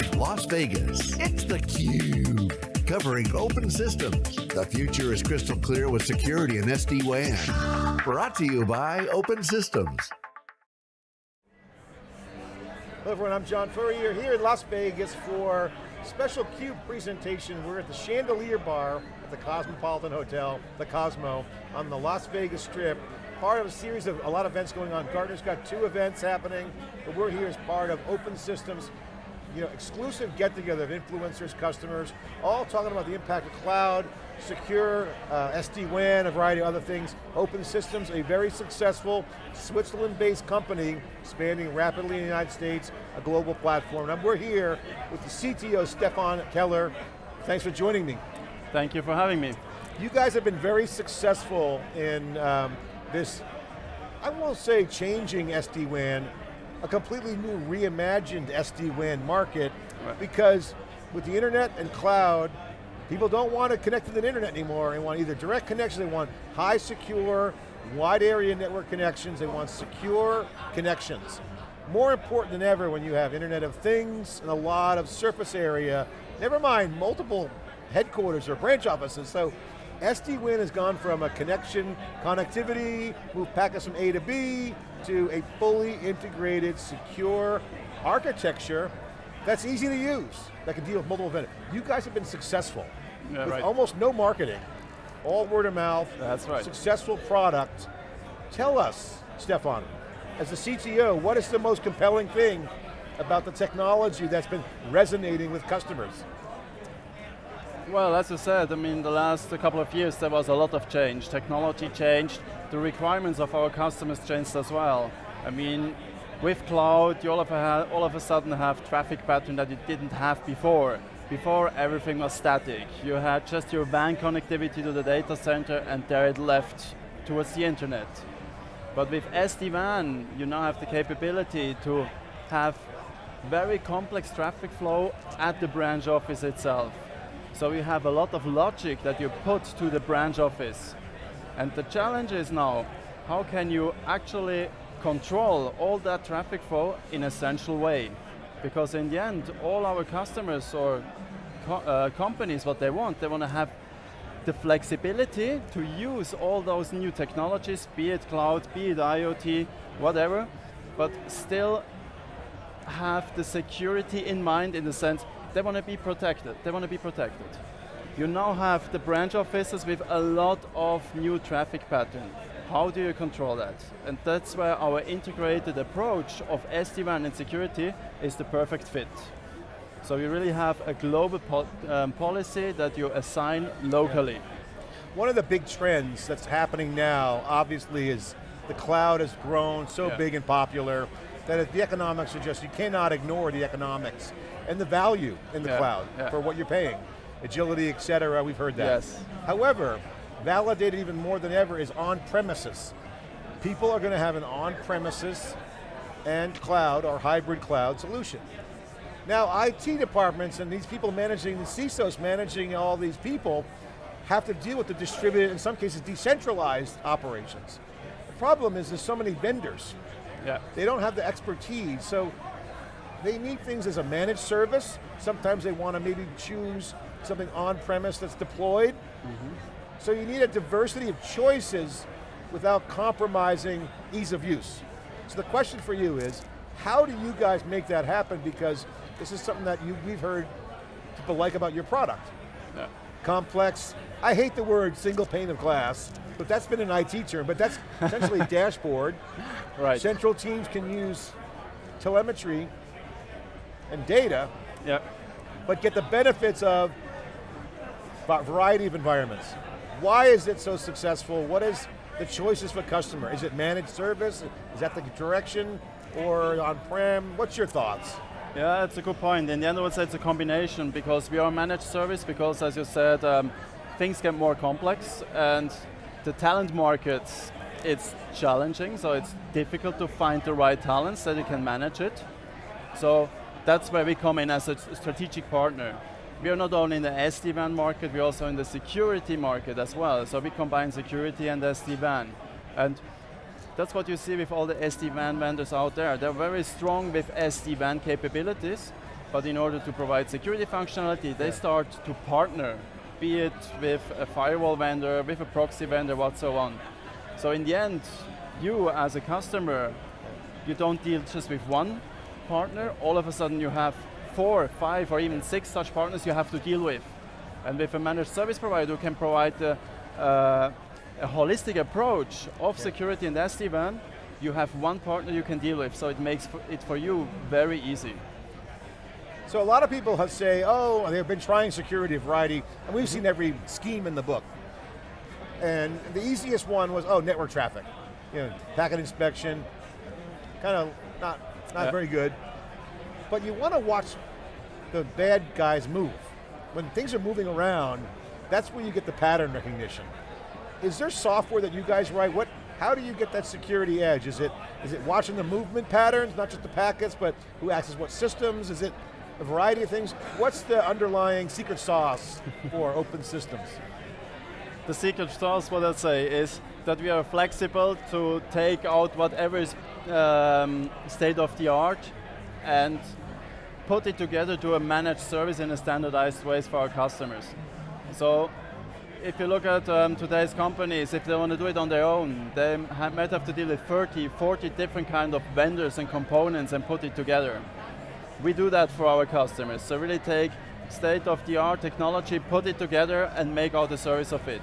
from Las Vegas, it's theCUBE, covering open systems. The future is crystal clear with security and SD-WAN. Brought to you by Open Systems. Hello everyone, I'm John Furrier here in Las Vegas for special CUBE presentation. We're at the Chandelier Bar at the Cosmopolitan Hotel, the Cosmo, on the Las Vegas Strip. Part of a series of a lot of events going on. Gartner's got two events happening, but we're here as part of Open Systems, you know, exclusive get-together of influencers, customers, all talking about the impact of cloud, secure, uh, SD-WAN, a variety of other things. Open Systems, a very successful Switzerland-based company, expanding rapidly in the United States, a global platform. And we're here with the CTO, Stefan Keller. Thanks for joining me. Thank you for having me. You guys have been very successful in um, this, I won't say changing SD-WAN, a completely new reimagined SD-WAN market right. because with the internet and cloud, people don't want to connect to the internet anymore. They want either direct connections, they want high secure, wide area network connections, they want secure connections. More important than ever when you have Internet of Things and a lot of surface area, never mind multiple headquarters or branch offices. So SD-WAN has gone from a connection, connectivity, move packets from A to B, to a fully integrated, secure architecture that's easy to use, that can deal with multiple vendors. You guys have been successful yeah, with right. almost no marketing, all word of mouth, that's right. successful product. Tell us, Stefan, as the CTO, what is the most compelling thing about the technology that's been resonating with customers? Well, as you said, I mean, the last couple of years there was a lot of change. Technology changed, the requirements of our customers changed as well. I mean, with cloud, you all of, a, all of a sudden have traffic pattern that you didn't have before. Before, everything was static. You had just your WAN connectivity to the data center and there it left towards the internet. But with SD-WAN, you now have the capability to have very complex traffic flow at the branch office itself. So you have a lot of logic that you put to the branch office. And the challenge is now, how can you actually control all that traffic flow in a central way? Because in the end, all our customers or co uh, companies, what they want, they want to have the flexibility to use all those new technologies, be it cloud, be it IoT, whatever, but still have the security in mind in the sense they want to be protected. They want to be protected. You now have the branch offices with a lot of new traffic pattern. How do you control that? And that's where our integrated approach of SD-WAN and security is the perfect fit. So you really have a global po um, policy that you assign locally. One of the big trends that's happening now, obviously, is the cloud has grown so yeah. big and popular that the economics are just, you cannot ignore the economics and the value in the yeah, cloud yeah. for what you're paying. Agility, et cetera, we've heard that. Yes. However, validated even more than ever is on-premises. People are going to have an on-premises and cloud or hybrid cloud solution. Now IT departments and these people managing, the CISOs managing all these people have to deal with the distributed, in some cases decentralized operations. The problem is there's so many vendors. Yeah. They don't have the expertise, so they need things as a managed service. Sometimes they want to maybe choose something on-premise that's deployed. Mm -hmm. So you need a diversity of choices without compromising ease of use. So the question for you is, how do you guys make that happen? Because this is something that you, we've heard people like about your product. Yeah. Complex, I hate the word single pane of glass, but that's been an IT term, but that's essentially a dashboard. Right. Central teams can use telemetry and data, yep. but get the benefits of a variety of environments. Why is it so successful? What is the choices for customer? Is it managed service? Is that the direction? Or on-prem? What's your thoughts? Yeah, that's a good point. In the end, I would say it's a combination because we are a managed service because, as you said, um, things get more complex and the talent market, it's challenging, so it's difficult to find the right talents that you can manage it. So that's where we come in as a strategic partner. We are not only in the SD-WAN market, we're also in the security market as well. So we combine security and SD-WAN. And that's what you see with all the SD-WAN vendors out there. They're very strong with SD-WAN capabilities, but in order to provide security functionality, they start to partner, be it with a firewall vendor, with a proxy vendor, what so on. So in the end, you as a customer, you don't deal just with one partner, all of a sudden you have four, five, or even six such partners you have to deal with. And with a managed service provider who can provide a, uh, a holistic approach of yeah. security and SD-WAN, you have one partner you can deal with, so it makes it for you very easy. So a lot of people have say, oh, they've been trying security variety, and we've seen every scheme in the book. And the easiest one was, oh, network traffic. You know, packet inspection, kind of not, not yeah. very good. But you want to watch the bad guys move. When things are moving around, that's where you get the pattern recognition. Is there software that you guys write? What, how do you get that security edge? Is it, is it watching the movement patterns, not just the packets, but who accesses what systems? Is it a variety of things? What's the underlying secret sauce for open systems? The secret sauce, what I'd say, is that we are flexible to take out whatever is um, state of the art and put it together to a managed service in a standardized ways for our customers. So if you look at um, today's companies, if they want to do it on their own, they might have to deal with 30, 40 different kind of vendors and components and put it together. We do that for our customers. So really take state-of-the-art technology, put it together and make out a service of it.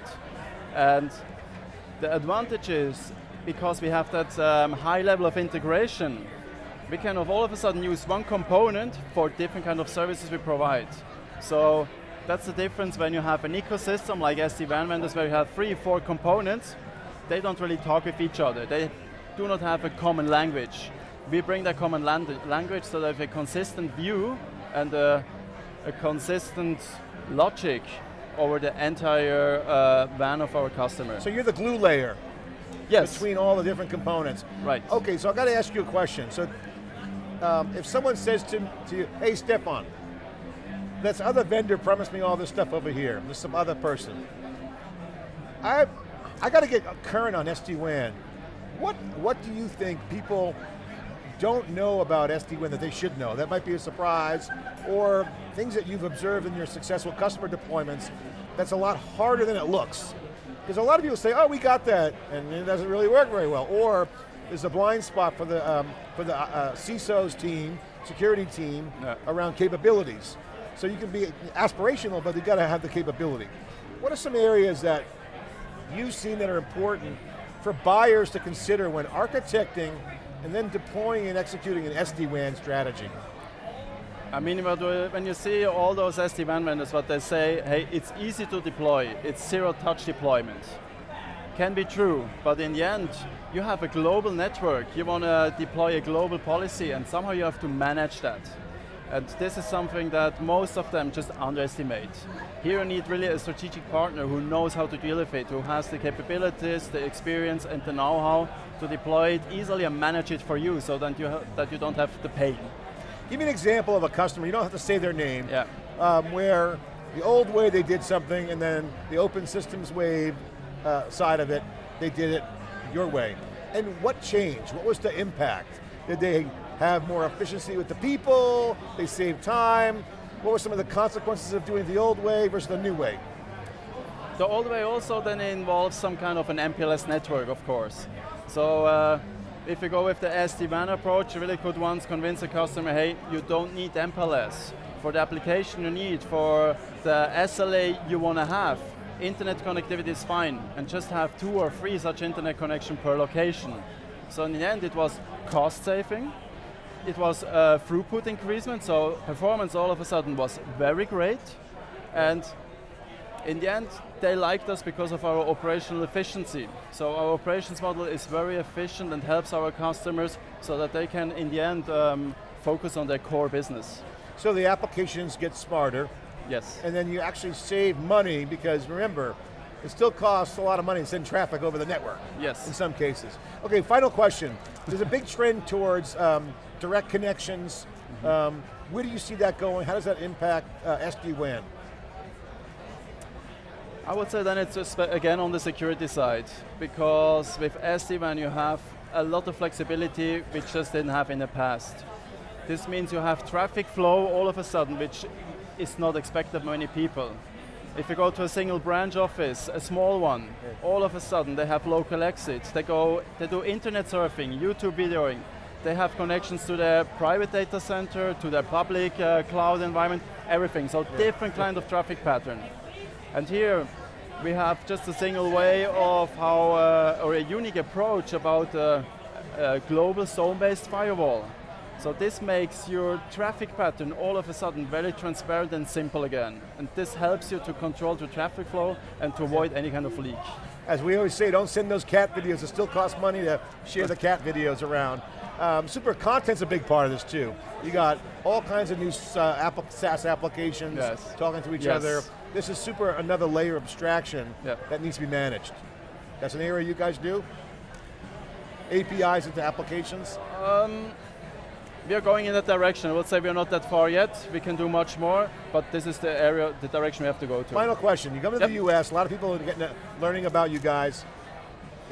And the advantage is, because we have that um, high level of integration, we can of all of a sudden use one component for different kind of services we provide. So that's the difference when you have an ecosystem like SD-WAN vendors where you have three, four components, they don't really talk with each other. They do not have a common language. We bring that common language so that we have a consistent view and a, a consistent logic over the entire uh, WAN of our customer. So you're the glue layer yes. between all the different components. Right. Okay, so I've got to ask you a question. So um, if someone says to, to you, hey Stefan, this other vendor promised me all this stuff over here, there's some other person. I, I got to get current on SD-WAN. What, what do you think people don't know about SD-WAN that they should know? That might be a surprise, or things that you've observed in your successful customer deployments that's a lot harder than it looks. Because a lot of people say, oh, we got that, and it doesn't really work very well. Or there's a blind spot for the, um, for the uh, uh CISO's team, security team, yeah. around capabilities. So you can be aspirational, but you got to have the capability. What are some areas that you've seen that are important for buyers to consider when architecting and then deploying and executing an SD-WAN strategy? I mean, when you see all those SD-WAN vendors, what they say, hey, it's easy to deploy, it's zero-touch deployment. Can be true, but in the end, you have a global network, you want to deploy a global policy, and somehow you have to manage that. And this is something that most of them just underestimate. Here you need really a strategic partner who knows how to deal with it, who has the capabilities, the experience and the know-how to deploy it easily and manage it for you so that you, that you don't have the pain. Give me an example of a customer, you don't have to say their name, yeah. um, where the old way they did something and then the open systems wave uh, side of it, they did it your way. And what changed? What was the impact? Did they have more efficiency with the people, they save time. What were some of the consequences of doing the old way versus the new way? The old way also then involves some kind of an MPLS network, of course. So uh, if you go with the SD-WAN approach, you really could once convince a customer, hey, you don't need MPLS. For the application you need, for the SLA you want to have, internet connectivity is fine, and just have two or three such internet connection per location. So in the end, it was cost saving, it was a throughput increasement, so performance all of a sudden was very great. And in the end, they liked us because of our operational efficiency. So our operations model is very efficient and helps our customers so that they can, in the end, um, focus on their core business. So the applications get smarter. Yes. And then you actually save money because remember, it still costs a lot of money to send traffic over the network. Yes. In some cases. Okay, final question. There's a big trend towards um, direct connections. Mm -hmm. um, where do you see that going? How does that impact uh, SD-WAN? I would say then it's just, again on the security side, because with SD-WAN you have a lot of flexibility which just didn't have in the past. This means you have traffic flow all of a sudden, which is not expected by many people. If you go to a single branch office, a small one, all of a sudden they have local exits. They go, they do internet surfing, YouTube videoing. They have connections to their private data center, to their public uh, cloud environment, everything. So different kind of traffic pattern. And here we have just a single way of how, uh, or a unique approach about uh, a global zone-based firewall. So this makes your traffic pattern all of a sudden very transparent and simple again. And this helps you to control the traffic flow and to avoid any kind of leak. As we always say, don't send those cat videos. It still costs money to share the cat videos around. Um, super content's a big part of this too. You got all kinds of new uh, Apple SaaS applications yes. talking to each yes. other. This is super another layer of abstraction yep. that needs to be managed. That's an area you guys do? APIs into applications? Um, we are going in that direction. I would say we are not that far yet. We can do much more, but this is the area, the direction we have to go to. Final question, you come to yep. the US, a lot of people are getting, learning about you guys.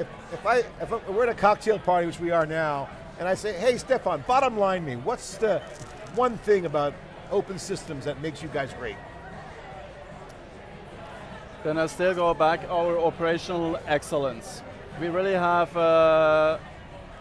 If, if, I, if we're at a cocktail party, which we are now, and I say, hey Stefan, bottom line me, what's the one thing about open systems that makes you guys great? Then I still go back our operational excellence. We really have uh,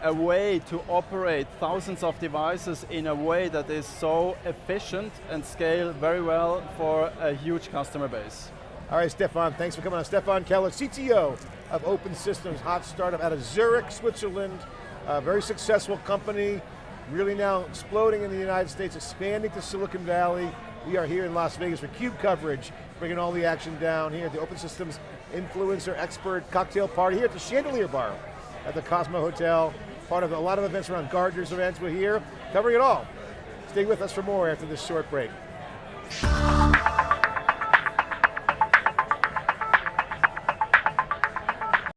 a way to operate thousands of devices in a way that is so efficient and scale very well for a huge customer base. All right, Stefan, thanks for coming on. Stefan Keller, CTO of Open Systems, hot startup out of Zurich, Switzerland. A very successful company, really now exploding in the United States, expanding to Silicon Valley. We are here in Las Vegas for CUBE coverage, bringing all the action down here at the Open Systems Influencer Expert Cocktail Party here at the Chandelier Bar at the Cosmo Hotel part of a lot of events around Gartner's events. We're here covering it all. Stay with us for more after this short break.